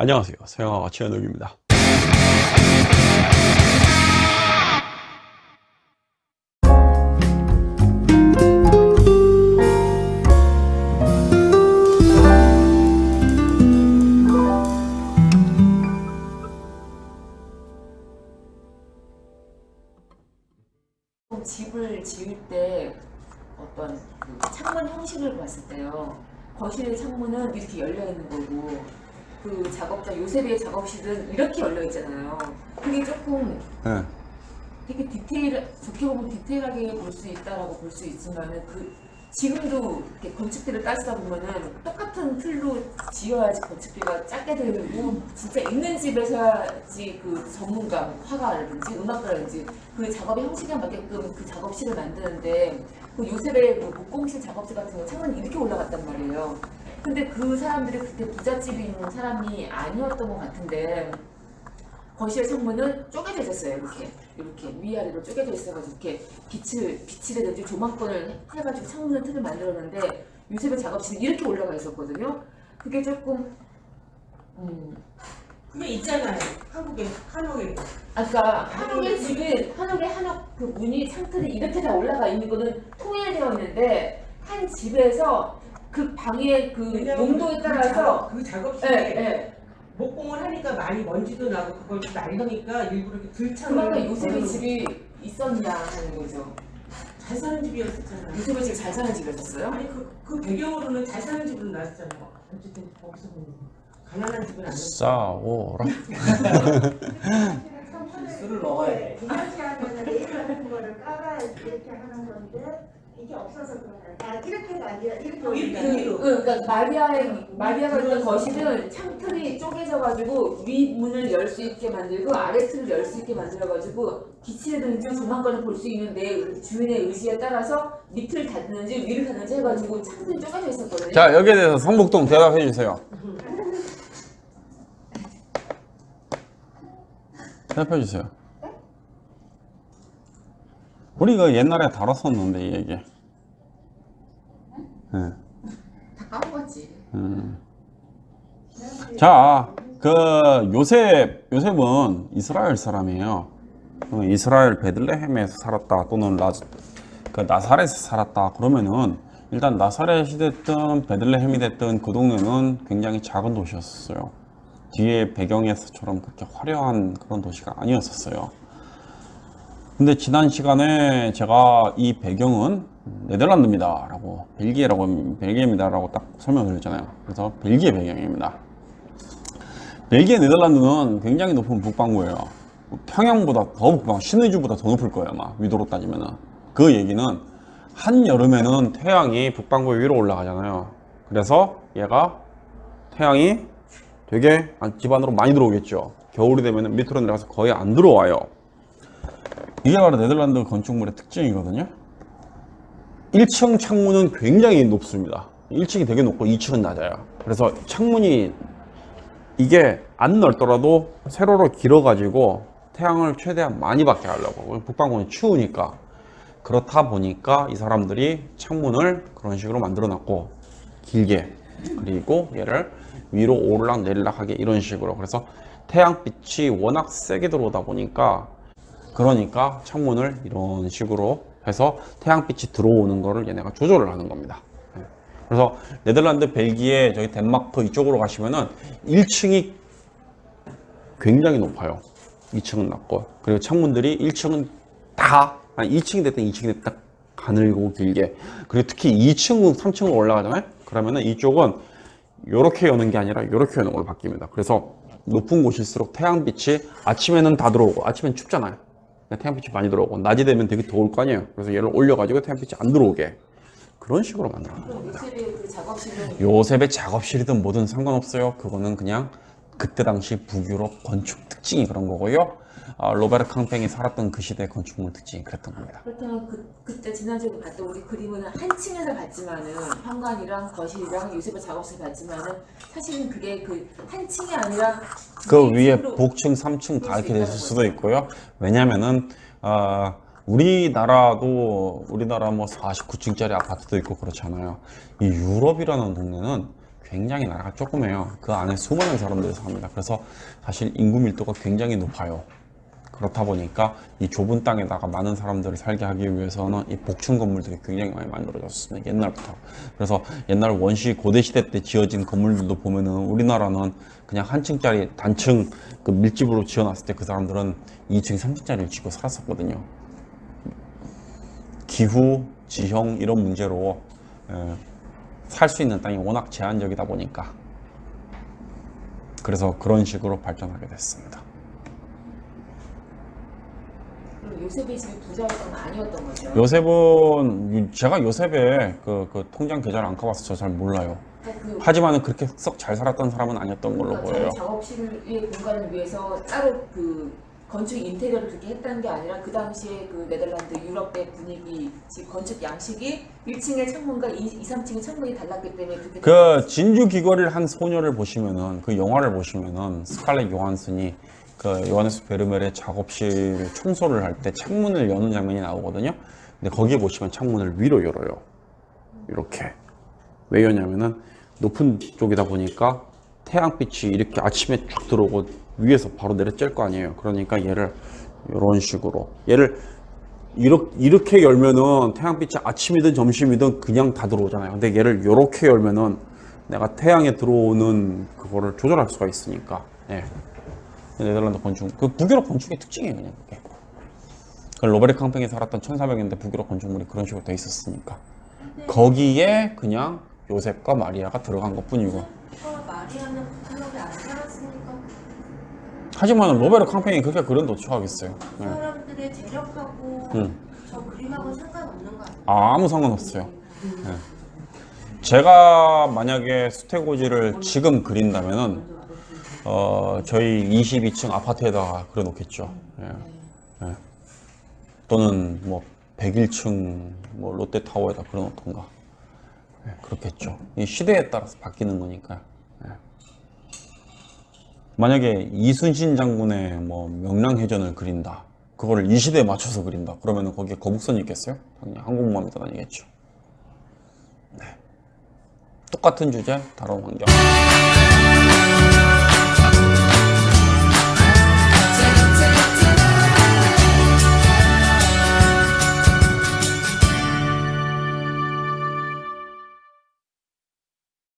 안녕하세요 서영아가 최현욱입니다 집을 지을 때 어떤 그 창문 형식을 봤을 때요. 거실 창문은 이렇게 열려 있는 거고 그 작업자 요셉의 작업실은 이렇게 열려 있잖아요. 그게 조금 네. 되게 디테일 좋게 보면 디테일하게 볼 수 있다라고 볼 수 있지만은 그 지금도 이렇게 건축비를 따지다 보면은 똑같은 틀로 지어야지 건축비가 작게 들고 진짜 있는 집에서야지 그 전문가 뭐 화가라든지 음악가라든지 그 작업의 형식에 맞게끔 그 작업실을 만드는데 그 요셉의 뭐 목공실 작업실 같은 거 창문이 이렇게 올라갔단 말이에요. 근데 그 사람들이 그때 부잣집에 있는 사람이 아니었던 것 같은데 거실 창문은 쪼개져 있었어요. 이렇게 이렇게 위아래로 쪼개져 있어가지고 이렇게 빛을 빛이라든지 조망권을 해가지고 창문을 틀을 만들었는데 요셉의 작업실은 이렇게 올라가 있었거든요. 그게 조금 음 그게 있잖아요. 한국에 한옥에 아까 한옥의 집은 한옥의 한옥 그 문이 창틀이 이렇게 다 올라가 있는 거는 통일되어 있는데 한 집에서 그 방의 그 용도에 그 따라서 그 예, 작업실에 예. 목공을 하니까 많이 먼지도 나고 그걸 좀 날려니까 일부러 이렇게 들창을 그만큼 요셉의 집이 있었냐 하는 거죠. 잘 사는 집이었었잖아요. 요셉의 집이 잘 사는 집이었어요? 아니 그, 그 배경으로는 잘 사는 집으로 나왔잖아요. 어쨌든 거기서 보면 가난한 집은 아니었어. 싸워라 술을 먹어야 돼. 이렇게 하면 레일 같은 거를 깔아야 이렇게 하는 건데 이게 없어서 그런 거야. 아 이렇게가 아니라 이렇게 이렇게, 올리면 그, 위로. 그, 그러니까 마리아의 마리아가 있는 거실은 창틀이 쪼개져가지고 위 문을 열 수 있게 만들고 아래 틀을 열 수 있게 만들어가지고 빛이라든지 조망권을 볼수 있는 내 주인의 의지에 따라서 밑을 닫는지 위를 닫는지 해가지고 창틀이 쪼개져 있었거든요. 자 여기에 대해서 성북동 대답해 주세요. 대답해 주세요 우리가 옛날에 다뤘었는데 이 얘기 네. 다 까먹었지. 음. 자, 그 요셉 요셉은 이스라엘 사람이에요. 어, 이스라엘 베들레헴에서 살았다 또는 나, 그 나사렛에서 살았다 그러면은 일단 나사렛이 됐든 베들레헴이 됐든 그 동네는 굉장히 작은 도시였어요. 뒤에 배경에서처럼 그렇게 화려한 그런 도시가 아니었었어요. 근데 지난 시간에 제가 이 배경은 네덜란드입니다 라고 벨기에라고 벨기에입니다 라고 딱 설명을 드렸잖아요. 그래서 벨기에 배경입니다. 벨기에 네덜란드는 굉장히 높은 북반구예요. 평양보다 더 북방 신의주보다 더 높을 거예요 아마. 위도로 따지면은. 그 얘기는 한여름에는 태양이 북반구 위로 올라가잖아요. 그래서 얘가 태양이 되게 집 안으로 많이 들어오겠죠. 겨울이 되면 밑으로 내려가서 거의 안 들어와요 이게 바로 네덜란드 건축물의 특징이거든요. 1층 창문은 굉장히 높습니다. 1층이 되게 높고 2층은 낮아요. 그래서 창문이 이게 안 넓더라도 세로로 길어 가지고 태양을 최대한 많이 받게 하려고. 북방구는 추우니까. 그렇다 보니까 이 사람들이 창문을 그런 식으로 만들어 놨고 길게. 그리고 얘를 위로 오르락 내리락 하게 이런 식으로. 그래서 태양빛이 워낙 세게 들어오다 보니까 그러니까 창문을 이런 식으로 해서 태양빛이 들어오는 거를 얘네가 조절을 하는 겁니다. 예. 그래서 네덜란드, 벨기에, 저기 덴마크 이쪽으로 가시면은 1층이 굉장히 높아요. 2층은 낮고 그리고 창문들이 1층은 다 아니 2층이 됐든 2층이 됐든 딱 가늘고 길게 그리고 특히 2층, 3층으로 올라가잖아요. 그러면은 이쪽은 이렇게 여는 게 아니라 이렇게 여는 걸로 바뀝니다. 그래서 높은 곳일수록 태양빛이 아침에는 다 들어오고 아침엔 춥잖아요. 태양빛이 많이 들어오고 낮이 되면 되게 더울 거 아니에요. 그래서 얘를 올려가지고 태양빛이 안 들어오게 그런 식으로 만들어 작업실은 요셉의 작업실이든 뭐든 상관없어요. 그거는 그냥 그때 당시 북유럽 건축 특징이 그런 거고요. 아, 로베르 캉팽이 살았던 그 시대 건축물 특징이 그랬던 겁니다. 그렇다면 그, 그때 지난주에 봤던 우리 그림은 한 층에서 봤지만은 현관이랑 거실이랑 요셉의 작업실 봤지만은 사실은 그게 그 한 층이 아니라 그두 위에 복층, 3층 다 이렇게 됐을 수도. 있고요. 왜냐면은 아, 우리나라도 우리나라 뭐 49층짜리 아파트도 있고 그렇잖아요. 이 유럽이라는 동네는 굉장히 나라가 조그매요. 그 안에 수많은 사람들이 삽니다. 그래서 사실 인구 밀도가 굉장히 높아요. 그렇다 보니까 이 좁은 땅에다가 많은 사람들을 살게 하기 위해서는 이 복층 건물들이 굉장히 많이 만들어졌습니다. 옛날부터. 그래서 옛날 원시 고대 시대 때 지어진 건물들도 보면은 우리나라는 그냥 한 층짜리 단층 그 밀집으로 지어놨을 때 그 사람들은 2층, 3층짜리를 짓고 살았었거든요. 기후, 지형 이런 문제로 살 수 있는 땅이 워낙 제한적이다 보니까 그래서 그런 식으로 발전하게 됐습니다. 요셉의 집이 부자였던 건 아니었던 거죠. 요셉은 유- 제가 요셉의 그, 그 통장 계좌를 안 가봐서 잘 몰라요. 그러니까 그 하지만은 그렇게 썩 잘 살았던 사람은 아니었던 걸로 그러니까 보여요. 작업실의 공간을 위해서 따로 그 건축 인테리어를 그렇게 했다는 게 아니라 그 당시에 그 네덜란드 유럽의 분위기 즉 건축 양식이 1층의 창문과 2, 2 3층의 창문이 달랐기 때문에 그렇게 그 진주 귀걸이를 한 소녀를 보시면은 그 영화를 보시면은 스칼렛 요한슨이 그 요하네스 베르멜의 작업실 청소를 할 때 창문을 여는 장면이 나오거든요. 근데 거기에 보시면 창문을 위로 열어요. 이렇게 왜 여냐면은 높은 쪽이다 보니까 태양빛이 이렇게 아침에 쭉 들어오고 위에서 바로 내려쬐을 거 아니에요. 그러니까 얘를 이런 식으로 얘를 이렇게, 이렇게 열면은 태양빛이 아침이든 점심이든 그냥 다 들어오잖아요. 근데 얘를 이렇게 열면은 내가 태양에 들어오는 그거를 조절할 수가 있으니까. 예. 네덜란드 건축, 그 북유럽 건축의 특징이에요, 그냥 그게. 그 로베르 캉팽이 살았던 1400년대 북유럽 건축물이 그런 식으로 돼 있었으니까. 거기에 그냥 요셉과 마리아가 들어간 것 뿐이고. 어, 하지만 로베르 캉팽이 그렇게 그런 노출하겠어요. 그 예. 사람들의 재력하고 음. 저 그림하고 상관없는 거 아니에요? 아무 상관없어요. 예. 제가 만약에 수태고지를 지금 그린다면 은 어, 저희 22층 아파트에다가 그려 놓겠죠. 예. 예. 또는 뭐 101층 뭐 롯데타워에다 그려 놓던가. 예, 그렇겠죠. 이 시대에 따라서 바뀌는 거니까. 예. 만약에 이순신 장군의 뭐 명랑해전을 그린다. 그거를 이 시대에 맞춰서 그린다. 그러면 거기에 거북선이 있겠어요? 당연히 한국만이 다니겠죠. 네. 똑같은 주제, 다른 환경.